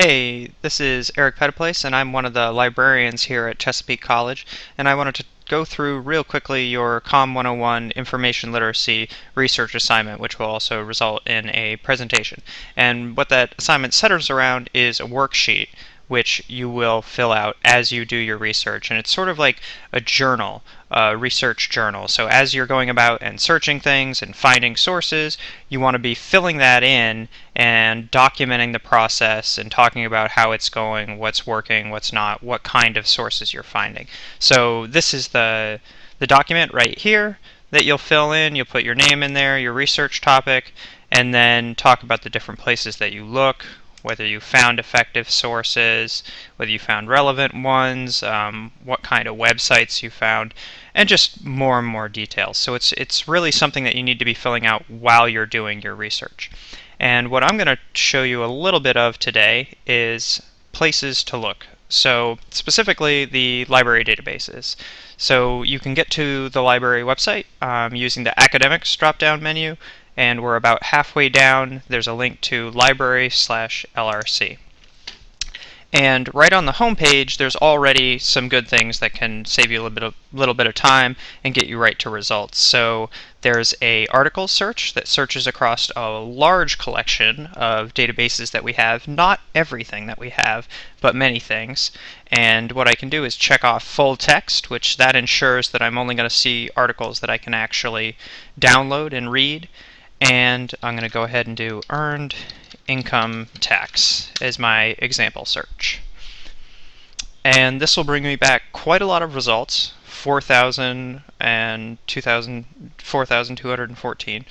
Hey, this is Eric Pettiplace, and I'm one of the librarians here at Chesapeake College, and I wanted to go through real quickly your COM 101 information literacy research assignment, which will also result in a presentation. And what that assignment centers around is a worksheet which you will fill out as you do your research. And it's sort of like a journal, a research journal. So as you're going about and searching things and finding sources, you want to be filling that in and documenting the process and talking about how it's going, what's working, what's not, what kind of sources you're finding. So this is the, the document right here that you'll fill in. You'll put your name in there, your research topic, and then talk about the different places that you look, whether you found effective sources, whether you found relevant ones, um, what kind of websites you found, and just more and more details. So it's, it's really something that you need to be filling out while you're doing your research. And what I'm going to show you a little bit of today is places to look. So specifically the library databases. So you can get to the library website um, using the academics drop-down menu and we're about halfway down. There's a link to library slash LRC. And right on the home page, there's already some good things that can save you a little bit of, little bit of time and get you right to results. So there's a article search that searches across a large collection of databases that we have, not everything that we have, but many things. And what I can do is check off full text, which that ensures that I'm only going to see articles that I can actually download and read and I'm going to go ahead and do earned income tax as my example search. And this will bring me back quite a lot of results, 4,000 and 4,214.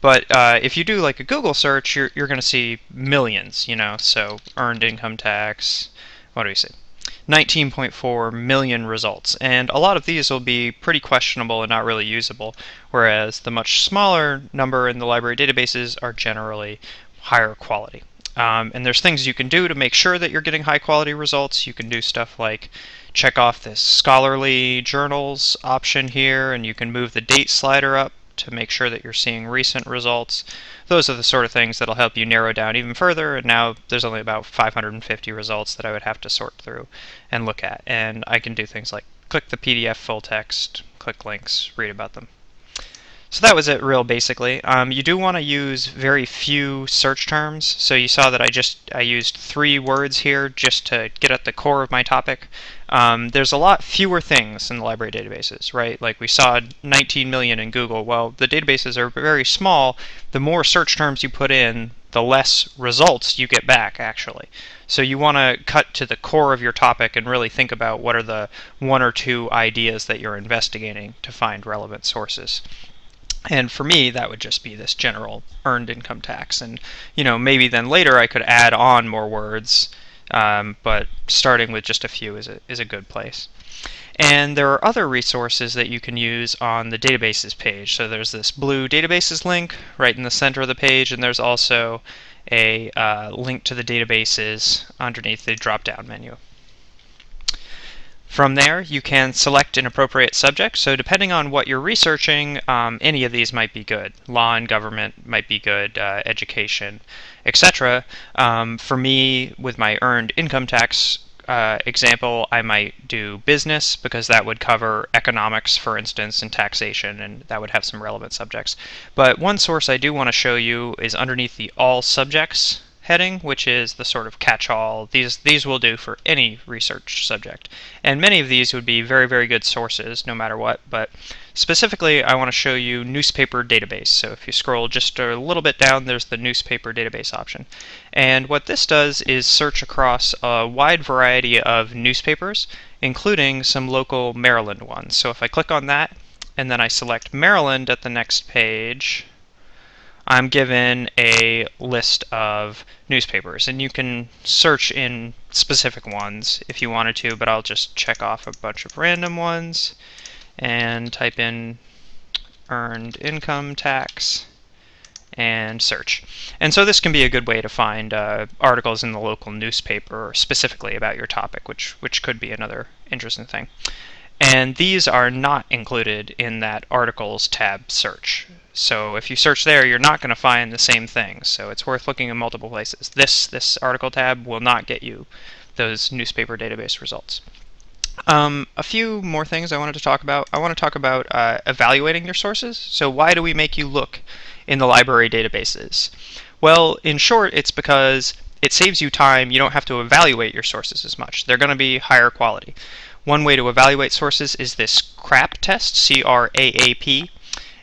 But uh, if you do like a Google search, you're, you're going to see millions, you know, so earned income tax, what do we say? 19.4 million results, and a lot of these will be pretty questionable and not really usable, whereas the much smaller number in the library databases are generally higher quality. Um, and there's things you can do to make sure that you're getting high quality results. You can do stuff like check off this scholarly journals option here, and you can move the date slider up to make sure that you're seeing recent results. Those are the sort of things that'll help you narrow down even further, and now there's only about 550 results that I would have to sort through and look at. And I can do things like click the PDF full text, click links, read about them. So that was it real basically. Um, you do want to use very few search terms. So you saw that I just I used three words here just to get at the core of my topic. Um, there's a lot fewer things in the library databases, right? Like we saw 19 million in Google. Well, the databases are very small. The more search terms you put in, the less results you get back actually. So you want to cut to the core of your topic and really think about what are the one or two ideas that you're investigating to find relevant sources. And for me, that would just be this general earned income tax. And, you know, maybe then later I could add on more words, um, but starting with just a few is a, is a good place. And there are other resources that you can use on the databases page. So there's this blue databases link right in the center of the page, and there's also a uh, link to the databases underneath the drop-down menu. From there, you can select an appropriate subject. So depending on what you're researching, um, any of these might be good. Law and government might be good, uh, education, etc. Um, for me, with my earned income tax uh, example, I might do business because that would cover economics, for instance, and taxation, and that would have some relevant subjects. But one source I do want to show you is underneath the All Subjects heading, which is the sort of catch-all. These, these will do for any research subject. And many of these would be very, very good sources, no matter what. But specifically, I want to show you newspaper database. So if you scroll just a little bit down, there's the newspaper database option. And what this does is search across a wide variety of newspapers, including some local Maryland ones. So if I click on that, and then I select Maryland at the next page, I'm given a list of newspapers and you can search in specific ones if you wanted to but I'll just check off a bunch of random ones and type in earned income tax and search. And so this can be a good way to find uh, articles in the local newspaper specifically about your topic, which, which could be another interesting thing. And these are not included in that articles tab search. So if you search there, you're not going to find the same things. So it's worth looking in multiple places. This, this article tab will not get you those newspaper database results. Um, a few more things I wanted to talk about. I want to talk about uh, evaluating your sources. So why do we make you look in the library databases? Well, in short, it's because it saves you time. You don't have to evaluate your sources as much. They're going to be higher quality. One way to evaluate sources is this CRAAP test, C-R-A-A-P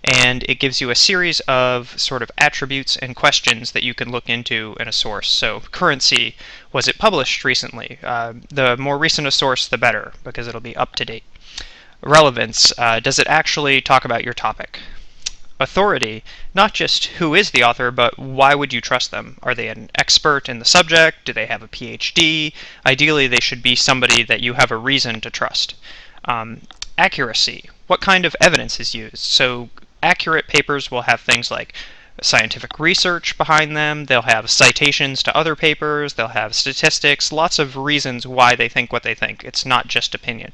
and it gives you a series of sort of attributes and questions that you can look into in a source. So currency, was it published recently? Uh, the more recent a source, the better, because it'll be up to date. Relevance, uh, does it actually talk about your topic? Authority, not just who is the author, but why would you trust them? Are they an expert in the subject? Do they have a PhD? Ideally, they should be somebody that you have a reason to trust. Um, accuracy, what kind of evidence is used? So accurate papers will have things like scientific research behind them, they'll have citations to other papers, they'll have statistics, lots of reasons why they think what they think. It's not just opinion.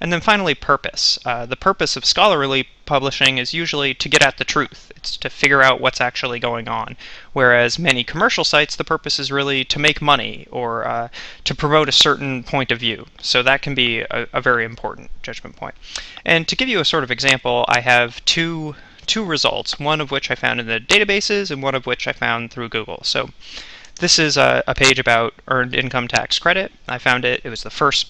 And then finally, purpose. Uh, the purpose of scholarly publishing is usually to get at the truth. It's to figure out what's actually going on. Whereas many commercial sites, the purpose is really to make money or uh, to promote a certain point of view. So that can be a, a very important judgment point. And to give you a sort of example, I have two two results, one of which I found in the databases and one of which I found through Google. So this is a, a page about earned income tax credit. I found it, it was the first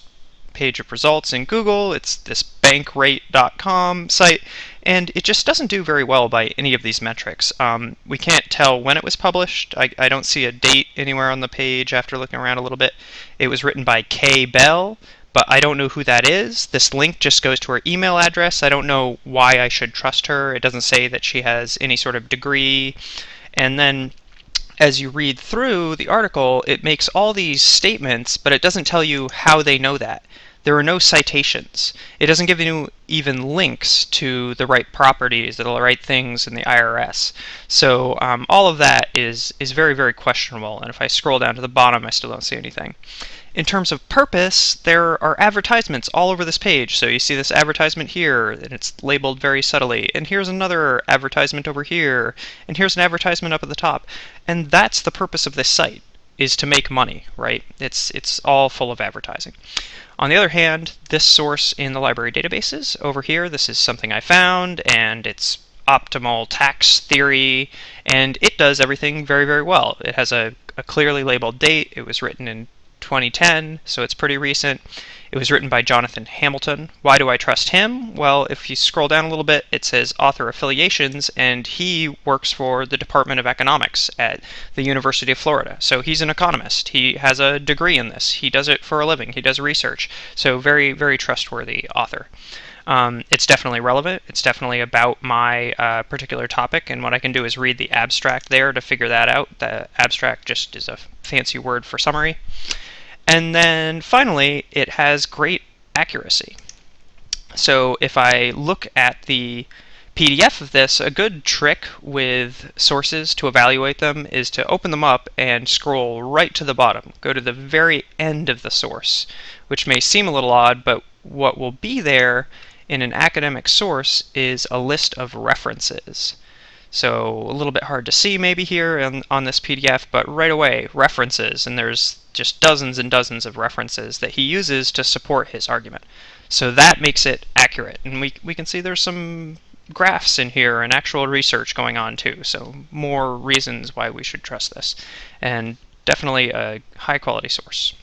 page of results in Google. It's this bankrate.com site, and it just doesn't do very well by any of these metrics. Um, we can't tell when it was published. I, I, don't see a date anywhere on the page after looking around a little bit. It was written by Kay Bell, but I don't know who that is. This link just goes to her email address. I don't know why I should trust her. It doesn't say that she has any sort of degree. And then as you read through the article, it makes all these statements, but it doesn't tell you how they know that. There are no citations. It doesn't give you even links to the right properties, the right things in the IRS. So um, all of that is, is very, very questionable. And if I scroll down to the bottom, I still don't see anything. In terms of purpose, there are advertisements all over this page. So you see this advertisement here, and it's labeled very subtly. And here's another advertisement over here. And here's an advertisement up at the top. And that's the purpose of this site, is to make money, right? It's, it's all full of advertising. On the other hand, this source in the library databases over here, this is something I found, and it's optimal tax theory, and it does everything very, very well. It has a, a clearly labeled date. It was written in 2010, so it's pretty recent. It was written by Jonathan Hamilton. Why do I trust him? Well, if you scroll down a little bit, it says author affiliations, and he works for the Department of Economics at the University of Florida. So he's an economist. He has a degree in this. He does it for a living. He does research. So very, very trustworthy author. Um, it's definitely relevant. It's definitely about my uh, particular topic, and what I can do is read the abstract there to figure that out. The abstract just is a fancy word for summary. And then finally, it has great accuracy. So if I look at the PDF of this, a good trick with sources to evaluate them is to open them up and scroll right to the bottom. Go to the very end of the source, which may seem a little odd, but what will be there in an academic source is a list of references. So a little bit hard to see maybe here on, on this PDF, but right away, references, and there's just dozens and dozens of references that he uses to support his argument. So that makes it accurate, and we, we can see there's some graphs in here and actual research going on too, so more reasons why we should trust this, and definitely a high quality source.